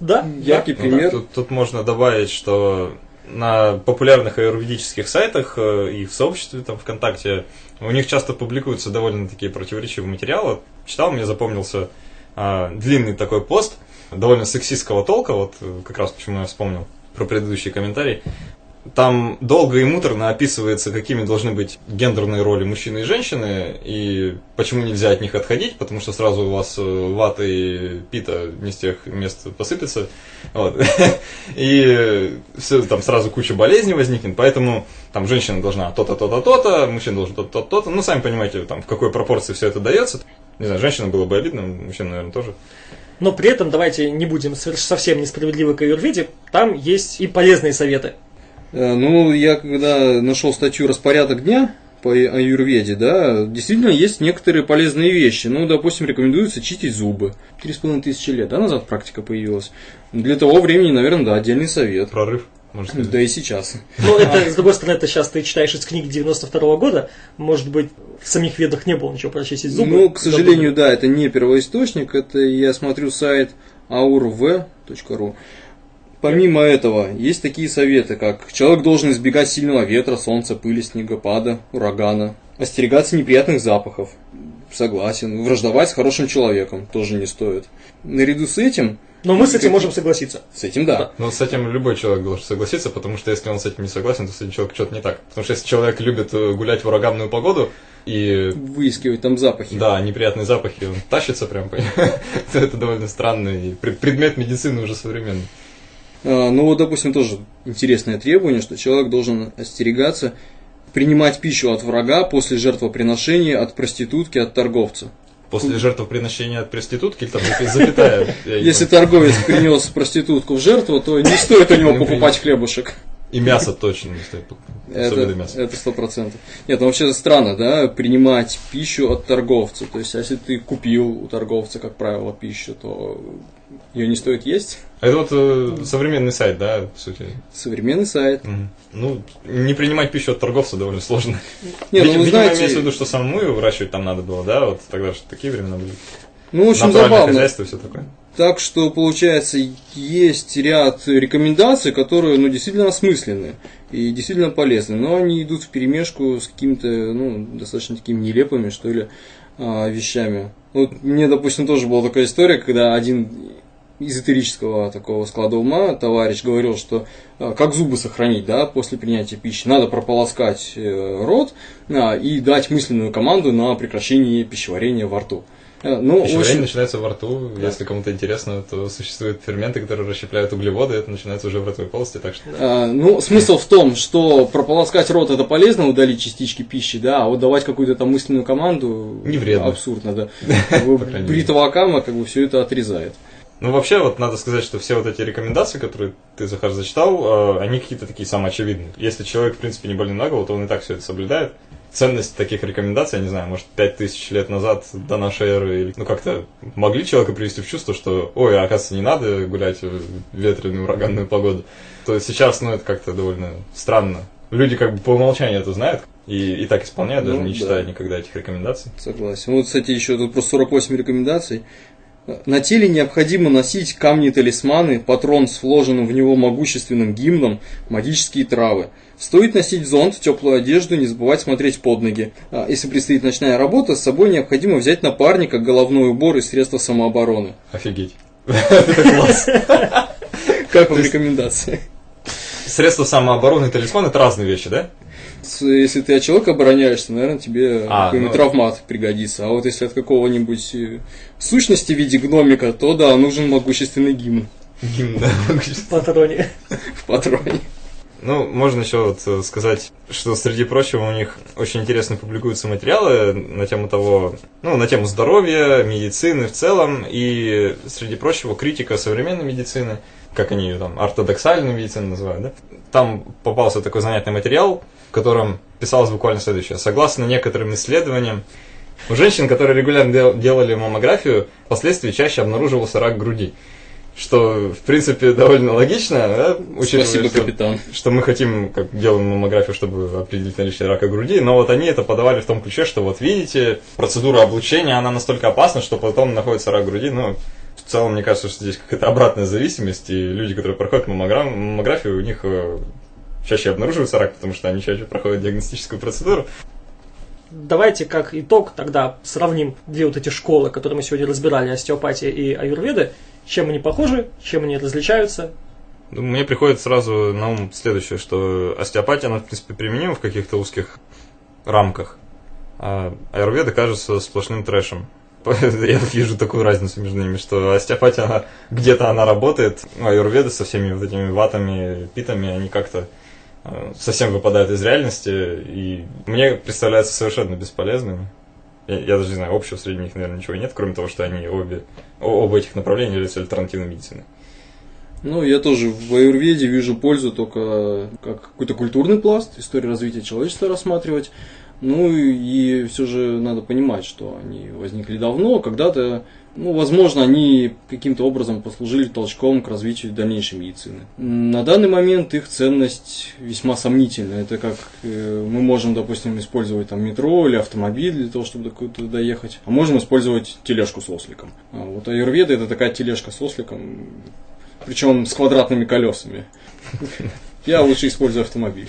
Да. Яркий пример. Ну, тут, тут можно добавить, что на популярных аюрведических сайтах э, и в сообществе там ВКонтакте у них часто публикуются довольно такие противоречивые материалы. Читал, мне запомнился а, длинный такой пост, довольно сексистского толка, вот э, как раз почему я вспомнил про предыдущий комментарий. Там долго и муторно описывается, какими должны быть гендерные роли мужчины и женщины, и почему нельзя от них отходить, потому что сразу у вас э, вата и пита не с тех мест посыпется. Вот. *laughs* И все, там сразу куча болезней возникнет, поэтому там женщина должна то-то, то-то, то-то, мужчина должен то-то, то-то. Ну, сами понимаете, там, в какой пропорции все это дается. Не знаю, женщина было бы обидно, мужчина, наверное, тоже. Но при этом давайте не будем совсем несправедливы к аюрведе, там есть и полезные советы. Э, ну, я когда нашел статью «Распорядок дня», по аюрведе, да, действительно есть некоторые полезные вещи. Ну, допустим, рекомендуется чистить зубы. Три с половиной тысячи лет, да, назад практика появилась. Для того времени, наверное, да, отдельный совет. Прорыв. Может. Да и сейчас. Ну, это, с другой стороны, это сейчас ты читаешь из книги 92 -го года. Может быть, в самих ведах не было ничего про чистить зубы. Ну, к сожалению, да, это не первоисточник. Это я смотрю сайт aurv.ru. Помимо этого, есть такие советы, как человек должен избегать сильного ветра, солнца, пыли, снегопада, урагана, остерегаться неприятных запахов. Согласен. Враждовать с хорошим человеком тоже не стоит. Наряду с этим... Но мы с этим можем согласиться. С этим да. Но с этим любой человек должен согласиться, потому что если он с этим не согласен, то с этим человеком что-то не так. Потому что если человек любит э, гулять в ураганную погоду, и... Выискивать там запахи. Да, неприятные запахи, он тащится прям, *laughs* это довольно странно, и предмет медицины уже современный. А, ну вот, допустим, тоже интересное требование, что человек должен остерегаться принимать пищу от врага после жертвоприношения от проститутки, от торговца. После жертвоприношения от проститутки или там запятая? *laughs* Если торговец принес проститутку в жертву, то не стоит у него покупать хлебушек. И мясо точно не стоит покупать. Это сто процентов. Нет, ну вообще странно, да, принимать пищу от торговца. То есть, если ты купил у торговца, как правило, пищу, то ее не стоит есть. А это вот э, современный сайт, да, в сути? Современный сайт. Угу. Ну, не принимать пищу от торговца довольно сложно. Не, ну, вы знаете... имеется в виду, что самому ее выращивать там надо было, да? Вот тогда же такие времена были. Ну, в общем, забавно. хозяйство все такое. Так что, получается, есть ряд рекомендаций, которые, ну, действительно осмысленны и действительно полезны, но они идут в перемешку с какими-то, ну, достаточно такими нелепыми, что ли, а, вещами. Вот мне, допустим, тоже была такая история, когда один эзотерического такого склада ума товарищ говорил, что а, как зубы сохранить да, после принятия пищи, надо прополоскать э, рот а, и дать мысленную команду на прекращение пищеварения во рту. Э, ну, Пищеварение очень... начинается во рту. Да. Если кому-то интересно, то существуют ферменты, которые расщепляют углеводы, это начинается уже в ротовой полости. Так что... а, ну, смысл в том, что прополоскать рот это полезно, удалить частички пищи, да, а вот давать какую-то там мысленную команду не вредно. Абсурдно, да. *laughs* Бритого Акама как бы все это отрезает. Ну, вообще, вот надо сказать, что все вот эти рекомендации, которые ты, Захар, зачитал, э, они какие-то такие самые очевидные. Если человек, в принципе, не больный на голову, то он и так все это соблюдает. ценность таких рекомендаций, я не знаю, может, пять тысяч лет назад до нашей эры, или, ну, как-то могли человека привести в чувство, что, ой, оказывается, не надо гулять в ветреную, ураганную погоду, то сейчас, ну, это как-то довольно странно. Люди как бы по умолчанию это знают и, и так исполняют, даже Ну, не да. читая никогда этих рекомендаций. Согласен. Вот, кстати, еще тут просто 48 рекомендаций. На теле необходимо носить камни-талисманы, патрон с вложенным в него могущественным гимном, магические травы. Стоит носить зонт, теплую одежду, не забывать смотреть под ноги. А если предстоит ночная работа, с собой необходимо взять напарника, головной убор и средства самообороны. Офигеть. *laughs* Как вам рекомендации? Средства самообороны и талисман это разные вещи, да? Если ты от человека обороняешься, наверное, тебе А, какой-нибудь ну- травмат пригодится. А вот если от какого-нибудь э, сущности в виде гномика, то да, нужен могущественный гимн Гимн, да. В патроне. *laughs* в патроне. Ну, можно еще вот э, сказать, что среди прочего у них очень интересно публикуются материалы на тему того, ну, на тему здоровья, медицины в целом, и среди прочего критика современной медицины, как они ее там, ортодоксальную медицину называют, да? Там попался такой занятный материал, в котором писалось буквально следующее. Согласно некоторым исследованиям, у женщин, которые регулярно дел- делали маммографию, впоследствии чаще обнаруживался рак груди. Что, в принципе, довольно логично, да, учитывая, Спасибо, что- капитан. что мы хотим, как делаем маммографию, чтобы определить наличие рака груди, но вот они это подавали в том ключе, что вот видите, процедура облучения, она настолько опасна, что потом находится рак груди, ну, в целом, мне кажется, что здесь какая-то обратная зависимость, и люди, которые проходят маммогра- маммографию, у них э, чаще обнаруживается рак, потому что они чаще проходят диагностическую процедуру. Давайте как итог тогда сравним две вот эти школы, которые мы сегодня разбирали, остеопатия и аюрведы, чем они похожи, чем они различаются. Ну, Мне приходит сразу на ум следующее, что остеопатия, она, в принципе, применима в каких-то узких рамках, а аюрведа кажется сплошным трэшем. *laughs* Я вижу такую разницу между ними, что остеопатия, она, где-то она работает, а аюрведа со всеми вот этими ватами, питами, они как-то э, совсем выпадают из реальности, и мне представляются совершенно бесполезными. Я, я даже не знаю, общего среди них, наверное, ничего нет, кроме того, что они обе, оба этих направления являются альтернативной медициной. Ну, я тоже в аюрведе вижу пользу только как какой-то культурный пласт, историю развития человечества рассматривать. Ну и все же надо понимать, что они возникли давно, когда-то, ну, возможно, они каким-то образом послужили толчком к развитию дальнейшей медицины. На данный момент их ценность весьма сомнительна. Это как э, мы можем, допустим, использовать там метро или автомобиль для того, чтобы куда-то доехать, а можем использовать тележку с осликом. А вот аюрведа это такая тележка с осликом, причем с квадратными колесами. Я лучше использую автомобиль.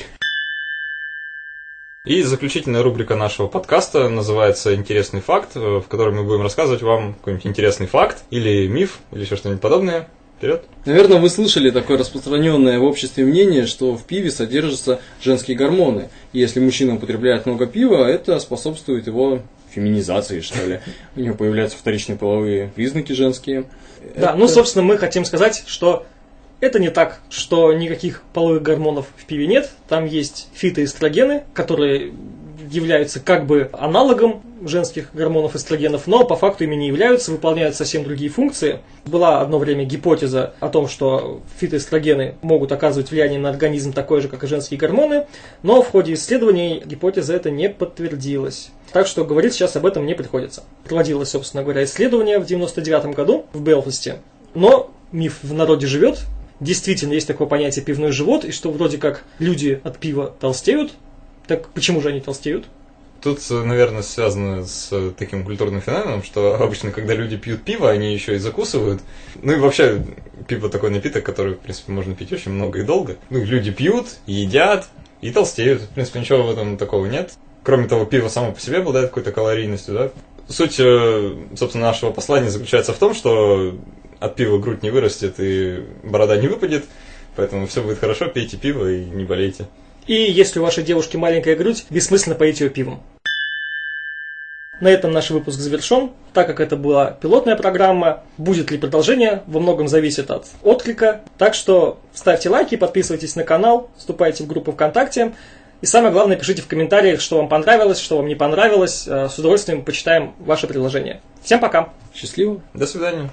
И заключительная рубрика нашего подкаста называется «Интересный факт», э, в котором мы будем рассказывать вам какой-нибудь интересный факт или миф, или еще что-нибудь подобное. Вперед! Наверное, вы слышали такое распространенное в обществе мнение, что в пиве содержатся женские гормоны. И если мужчина употребляет много пива, это способствует его феминизации, что ли. У него появляются вторичные половые признаки женские. Да, Это- ну, собственно, мы хотим сказать, что это не так, что никаких половых гормонов в пиве нет. Там есть фитоэстрогены, которые являются как бы аналогом женских гормонов эстрогенов, но по факту ими не являются, выполняют совсем другие функции. Была одно время гипотеза о том, что фитоэстрогены могут оказывать влияние на организм такое же, как и женские гормоны, но в ходе исследований гипотеза это не подтвердилась. Так что говорить сейчас об этом не приходится. Проводилось, собственно говоря, исследование в 99 году в Белфасте, но миф в народе живет. Действительно, есть такое понятие пивной живот, и что вроде как люди от пива толстеют. Так почему же они толстеют? Тут, наверное, связано с э, таким культурным феноменом, что обычно, когда люди пьют пиво, они еще и закусывают. Ну и вообще, пиво такой напиток, который, в принципе, можно пить очень много и долго. Ну, люди пьют, едят и толстеют. В принципе, ничего в этом такого нет. Кроме того, пиво само по себе обладает какой-то калорийностью, да. Суть, э, собственно, нашего послания заключается в том, что от пива грудь не вырастет и борода не выпадет, поэтому все будет хорошо, пейте пиво и не болейте. И если у вашей девушки маленькая грудь, бессмысленно поить ее пивом. На этом наш выпуск завершен. Так как это была пилотная программа, будет ли продолжение, во многом зависит от отклика. Так что ставьте лайки, подписывайтесь на канал, вступайте в группу ВКонтакте. И самое главное, пишите в комментариях, что вам понравилось, что вам не понравилось. Э, С удовольствием почитаем ваше предложение. Всем пока! Счастливо. До свидания.